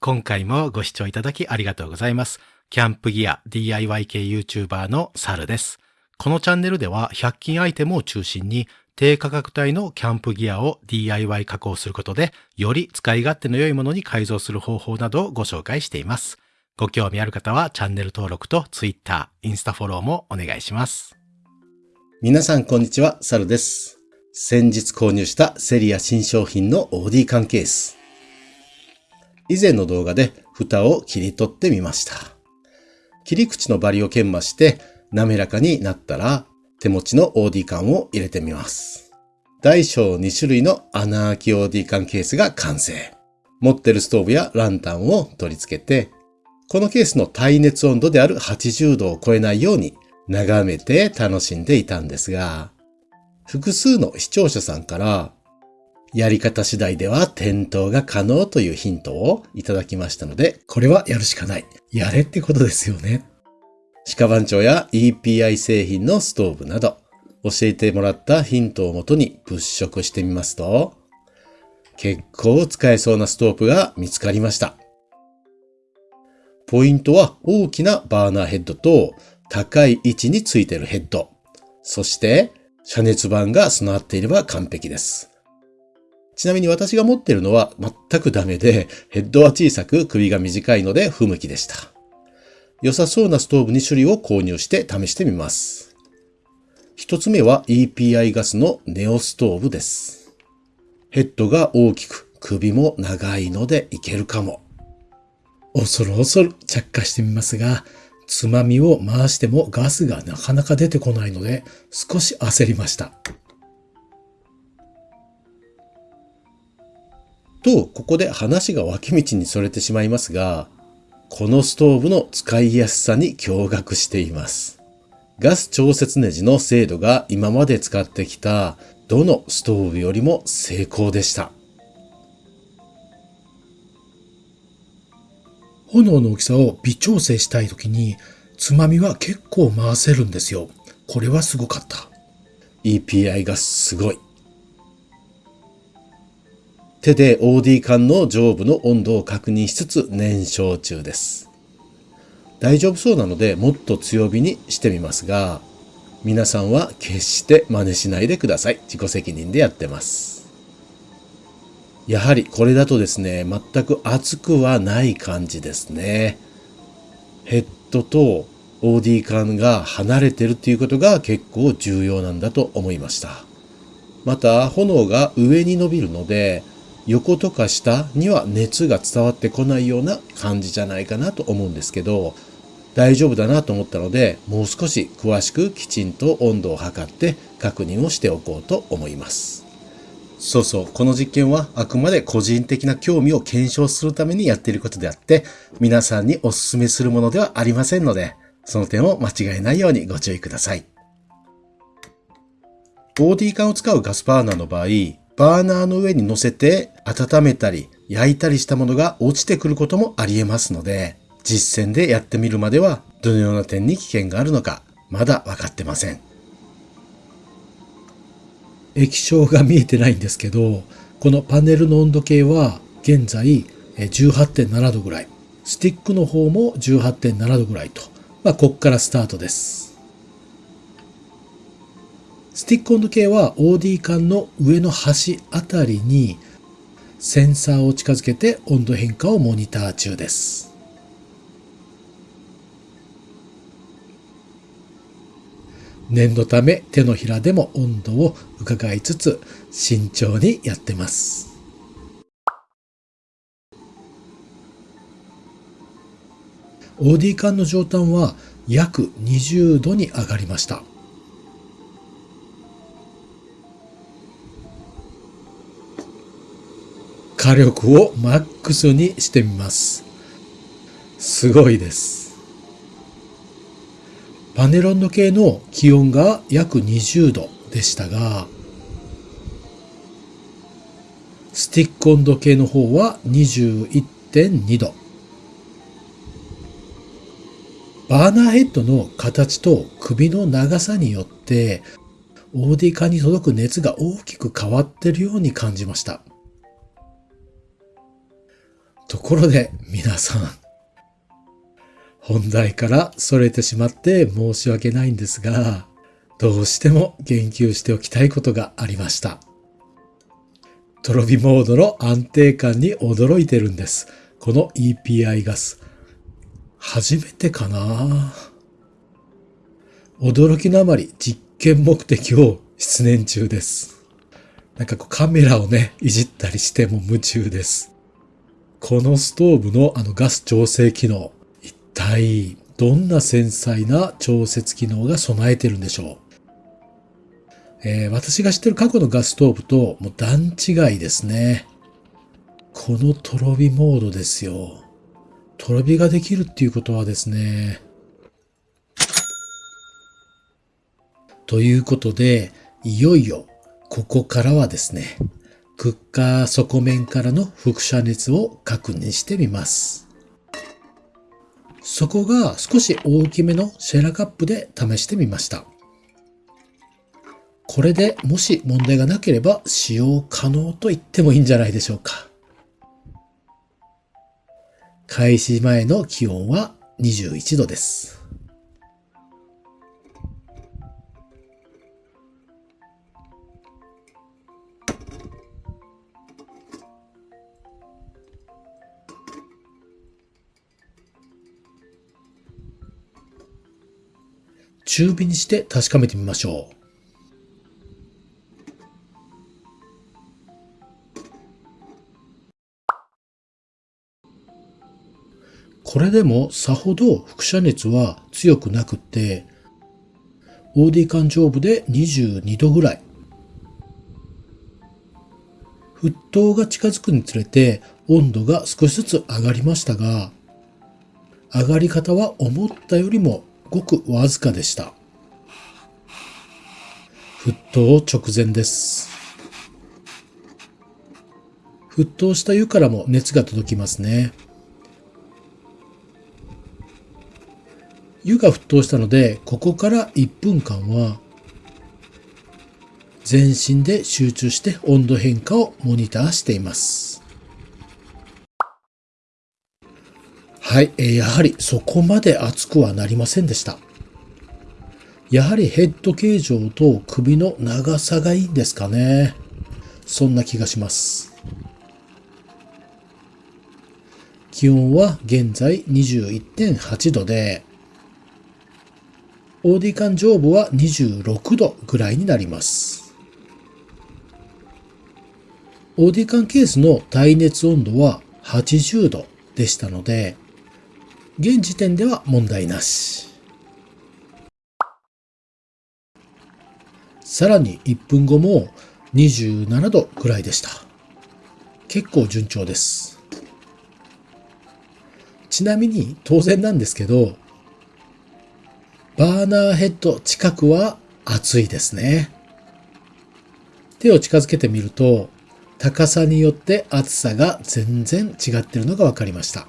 今回もご視聴いただきありがとうございます。キャンプギア DIY 系 YouTuber のサルです。このチャンネルでは100均アイテムを中心に低価格帯のキャンプギアを DIY 加工することでより使い勝手の良いものに改造する方法などをご紹介しています。ご興味ある方はチャンネル登録と Twitter、インスタフォローもお願いします。皆さんこんにちは、サルです。先日購入したセリア新商品の OD 缶ケース。以前の動画で蓋を切り取ってみました。切り口のバリを研磨して滑らかになったら手持ちの OD 缶を入れてみます。大小2種類の穴開き OD 缶ケースが完成。持ってるストーブやランタンを取り付けて、このケースの耐熱温度である80度を超えないように眺めて楽しんでいたんですが、複数の視聴者さんから、やり方次第では点灯が可能というヒントをいただきましたので、これはやるしかない。やれってことですよね。鹿番長や EPI 製品のストーブなど、教えてもらったヒントをもとに物色してみますと、結構使えそうなストーブが見つかりました。ポイントは大きなバーナーヘッドと高い位置についているヘッド。そして、遮熱板が備わっていれば完璧です。ちなみに私が持ってるのは全くダメで、ヘッドは小さく首が短いので不向きでした。良さそうなストーブ2種類を購入して試してみます。一つ目は EPI ガスのネオストーブです。ヘッドが大きく、首も長いのでいけるかも。恐る恐る着火してみますが、つまみを回してもガスがなかなか出てこないので少し焦りました。と、ここで話が脇道にそれてしまいますが、このストーブの使いやすさに驚愕しています。ガス調節ネジの精度が今まで使ってきたどのストーブよりも成功でした。炎の大きさを微調整したいときに、つまみは結構回せるんですよ。これはすごかった。EPI がすごい。手で OD 缶の上部の温度を確認しつつ燃焼中です。大丈夫そうなのでもっと強火にしてみますが、皆さんは決して真似しないでください。自己責任でやってます。やはりこれだとですね、全く熱くはない感じですね。ヘッドと OD 缶が離れてるっていうことが結構重要なんだと思いました。また炎が上に伸びるので横とか下には熱が伝わってこないような感じじゃないかなと思うんですけど大丈夫だなと思ったのでもう少し詳しくきちんと温度を測って確認をしておこうと思います。そうそう、この実験はあくまで個人的な興味を検証するためにやっていることであって、皆さんにお勧めするものではありませんので、その点を間違えないようにご注意ください。OD 缶を使うガスバーナーの場合、バーナーの上に乗せて温めたり焼いたりしたものが落ちてくることもあり得ますので、実践でやってみるまではどのような点に危険があるのか、まだ分かってません。液晶が見えてないんですけど、このパネルの温度計は現在18.7度ぐらい。スティックの方も18.7度ぐらいと。まあ、こっからスタートです。スティック温度計は OD 缶の上の端あたりにセンサーを近づけて温度変化をモニター中です。念のため手のひらでも温度を伺いつつ慎重にやってます。OD 缶の上端は約20度に上がりました。火力をマックスにしてみます。すごいです。パネル温度計の気温が約20度でしたが、スティック温度計の方は21.2度。バーナーヘッドの形と首の長さによって、OD 化に届く熱が大きく変わっているように感じました。ところで皆さん、本題から逸れてしまって申し訳ないんですが、どうしても言及しておきたいことがありました。トロビモードの安定感に驚いてるんです。この EPI ガス。初めてかな驚きのあまり実験目的を失念中です。なんかこうカメラをね、いじったりしても夢中です。このストーブのあのガス調整機能、一体どんな繊細な調節機能が備えてるんでしょう？えー、私が知ってる過去のガスストーブともう段違いですね。このとろびモードですよ。とろびができるっていうことはですね。ということで、いよいよここからはですね、クッカー底面からの輻射熱を確認してみます。底が少し大きめのシェラカップで試してみました。これでもし問題がなければ使用可能と言ってもいいんじゃないでしょうか。開始前の気温は21度です。中火にして確かめてみましょう。これでもさほど輻射熱は強くなくって、OD 間上部で22度ぐらい。沸騰が近づくにつれて温度が少しずつ上がりましたが、上がり方は思ったよりもごくわずかでした。沸騰直前です。沸騰した湯からも熱が届きますね。湯が沸騰したので、ここから1分間は、全身で集中して温度変化をモニターしています。はい、やはりそこまで熱くはなりませんでした。やはりヘッド形状と首の長さがいいんですかね。そんな気がします。気温は現在21.8度で、OD 間上部は26度ぐらいになります。OD 間ケースの耐熱温度は80度でしたので、現時点では問題なし。さらに1分後も27度ぐらいでした。結構順調です。ちなみに当然なんですけど、バーナーヘッド近くは熱いですね。手を近づけてみると、高さによって厚さが全然違ってるのが分かりました。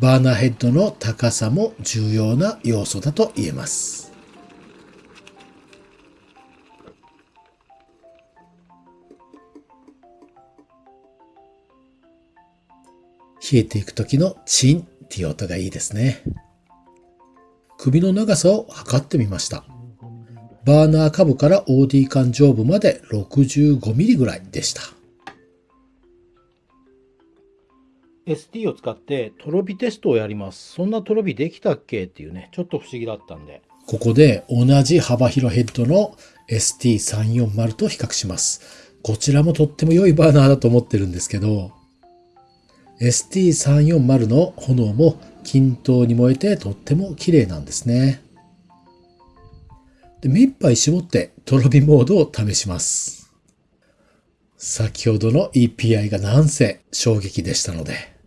バーナーヘッドの高さも重要な要素だと言えます。冷えていく時のチンっていう音がいいですね。首の長さを測ってみました。バーナー下部から OD 間上部まで 65mm ぐらいでした。ST を使ってトロビテストをやります。そんなトロビできたっけ？っていうね、ちょっと不思議だったんで。ここで同じ幅広ヘッドの ST340 と比較します。こちらもとっても良いバーナーだと思ってるんですけど、ST340 の炎も均等に燃えてとっても綺麗なんですね。で目いっぱい絞ってとろ火モードを試します。先ほどの EPI がなんせ衝撃でしたので。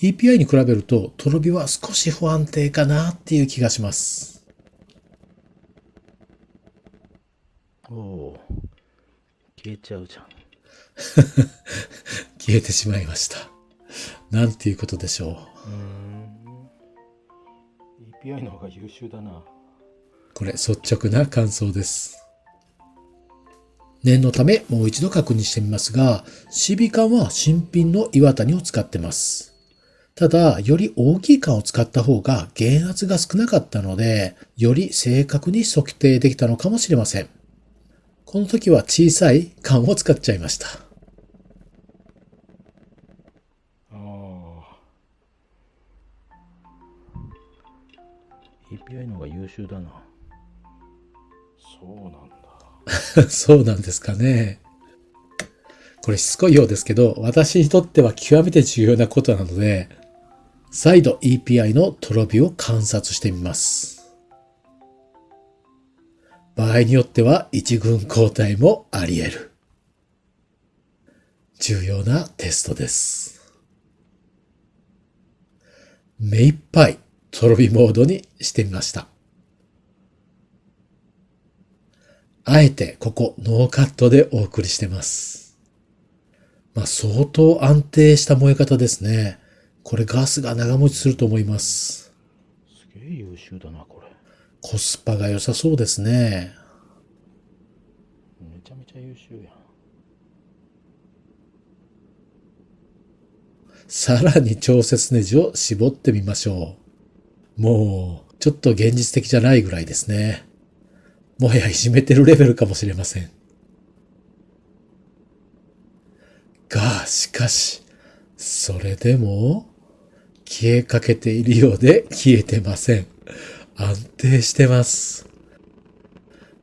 EPI に比べるととろ火は少し不安定かなっていう気がします。おお消えちゃうじゃん。消えてしまいました。なんていうことでしょう。う EPI の方が優秀だな。これ率直な感想です。念のためもう一度確認してみますが、CB 缶は新品の岩谷を使ってます。ただ、より大きい缶を使った方が減圧が少なかったので、より正確に測定できたのかもしれません。この時は小さい缶を使っちゃいました。ああ。EPI の方が優秀だな。そうなんだ。そうなんですかね。これしつこいようですけど、私にとっては極めて重要なことなので、再度 EPI のトロビを観察してみます。場合によっては一軍交代もあり得る。重要なテストです。目いっぱいトロビモードにしてみました。あえてここノーカットでお送りしてます。まあ相当安定した燃え方ですね。これガスが長持ちすると思います。すげえ優秀だな、これ。コスパが良さそうですね。めちゃめちゃ優秀やん。さらに調節ネジを絞ってみましょう。もう、ちょっと現実的じゃないぐらいですね。もはやいじめてるレベルかもしれません。が、しかし、それでも、消えかけているようで消えてません。安定してます。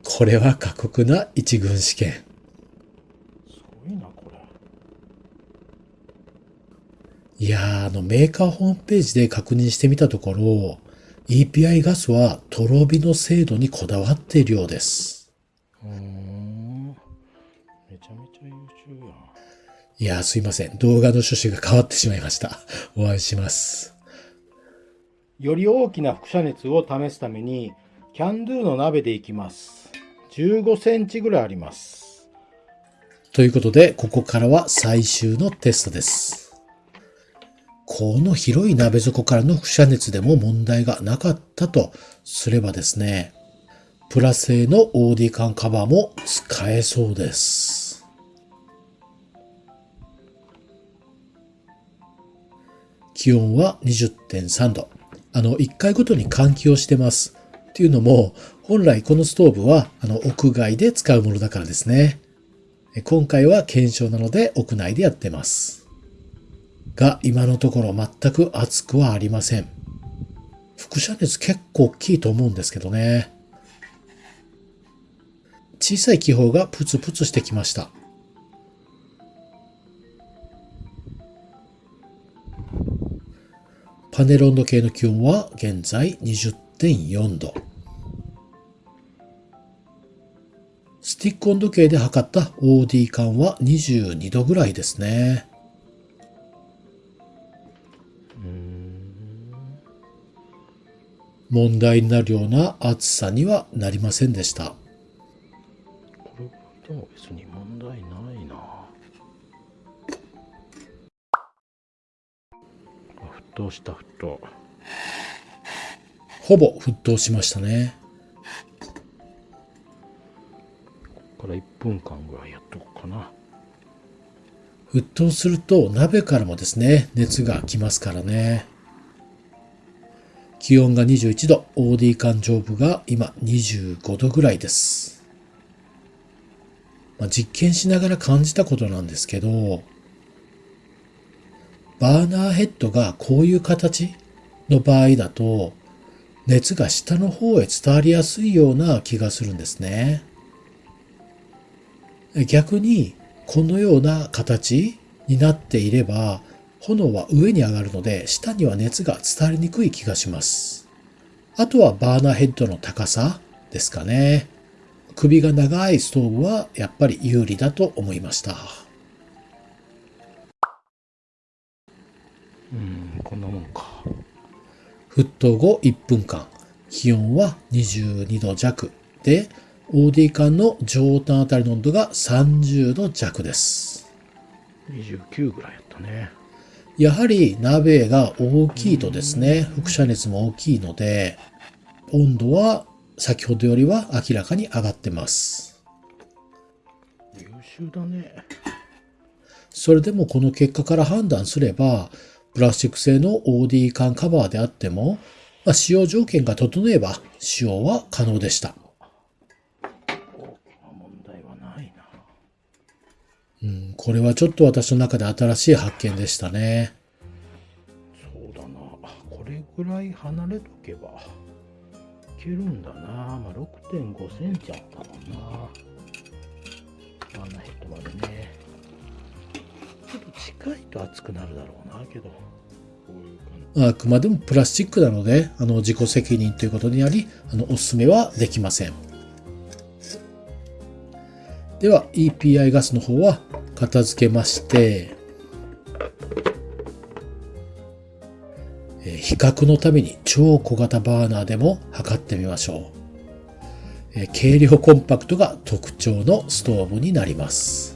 これは過酷な一軍試験。すごいな、これ。いやー、あの、メーカーホームページで確認してみたところ、EPI ガスはとろ火の精度にこだわっているようです。うーん。めちゃめちゃ優秀やん。いやー、すいません。動画の趣旨が変わってしまいました。お会いします。より大きな輻射熱を試すために、キャンドゥの鍋でいきます。15センチぐらいあります。ということで、ここからは最終のテストです。この広い鍋底からの輻射熱でも問題がなかったとすればですね、プラ製の OD 缶カバーも使えそうです。気温は20.3度。あの、1回ごとに換気をしてます。っていうのも、本来このストーブは、あの、屋外で使うものだからですね。今回は検証なので屋内でやってます。が、今のところ全く熱くはありません。輻射熱結構大きいと思うんですけどね。小さい気泡がプツプツしてきました。パネル温度計の気温は現在20.4度。スティック温度計で測った OD 感は22度ぐらいですね。問題になるような暑さにはなりませんでした。これでも別に騰した沸騰。ほぼ沸騰しましたね。ここから1分間ぐらいやっとこうかな。沸騰すると鍋からもですね、熱が来ますからね。気温が21度、OD 缶上部が今25度ぐらいです。まあ、実験しながら感じたことなんですけど、バーナーヘッドがこういう形の場合だと、熱が下の方へ伝わりやすいような気がするんですね。逆に、このような形になっていれば、炎は上に上がるので、下には熱が伝わりにくい気がします。あとはバーナーヘッドの高さですかね。首が長いストーブはやっぱり有利だと思いました。沸騰後1分間、気温は22度弱で、OD 缶の上端あたりの温度が30度弱です。29ぐらいやったね。やはり鍋が大きいとですね、輻射熱も大きいので、温度は先ほどよりは明らかに上がってます。殊だね。それでもこの結果から判断すれば、プラスチック製の OD 缶カバーであっても、まあ、使用条件が整えば使用は可能でした。うん、これはちょっと私の中で新しい発見でしたね。そうだな。あこれぐらい離れとけば、いけるんだな。まあ、6.5センチあったもんな。ワンナヘッ近いと熱くなるだろうな、けど。あくまでもプラスチックなので、あの、自己責任ということにあり、あの、お勧めはできません。では、EPI ガスの方は片付けまして、比較のために超小型バーナーでも測ってみましょう。軽量コンパクトが特徴のストーブになります。